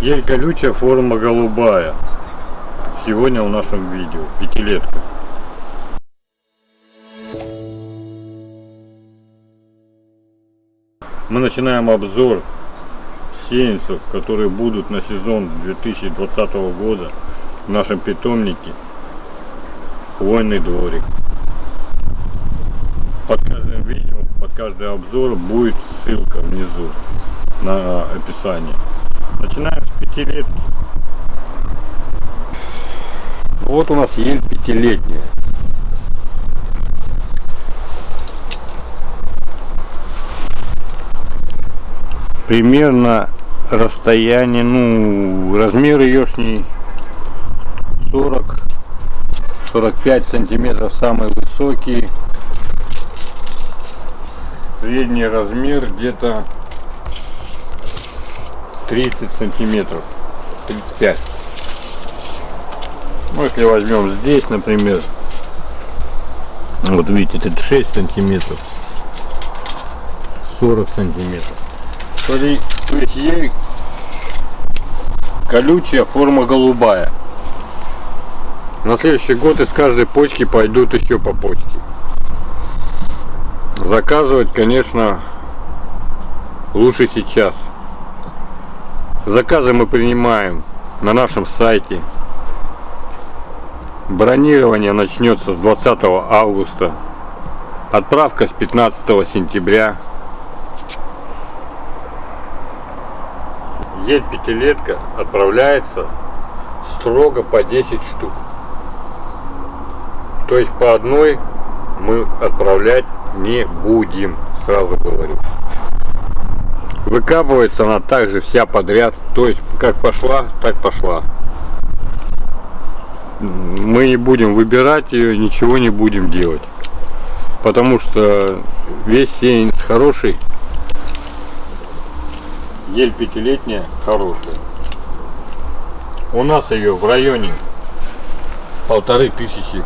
Ель колючая, форма голубая. Сегодня в нашем видео. Пятилетка. Мы начинаем обзор сеянцев, которые будут на сезон 2020 года в нашем питомнике. Хвойный дворик. Под каждым видео, под каждый обзор будет ссылка внизу на описание. Начинаем с пятилетки. Вот у нас ель пятилетняя. Примерно расстояние, ну, размер еешний 40 45 сантиметров самый высокий средний размер где-то 30 сантиметров 35 ну если возьмем здесь например вот видите 36 сантиметров 40 сантиметров. То есть ей колючая форма голубая. На следующий год из каждой почки пойдут еще по почке. Заказывать конечно лучше сейчас Заказы мы принимаем на нашем сайте. Бронирование начнется с 20 августа. Отправка с 15 сентября. Ель пятилетка отправляется строго по 10 штук. То есть по одной мы отправлять не будем, сразу говорю. Выкапывается она также вся подряд. То есть, как пошла, так пошла. Мы не будем выбирать ее, ничего не будем делать. Потому что весь сеянец хороший. Ель пятилетняя хорошая. У нас ее в районе полторы тысячи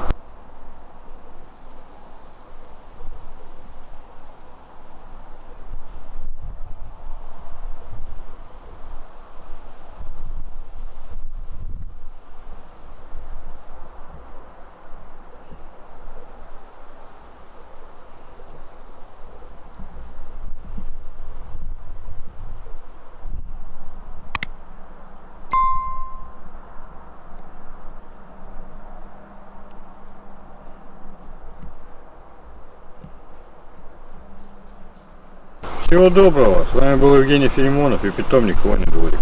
Всего доброго. С вами был Евгений Филимонов и питомник Ваня Дворик.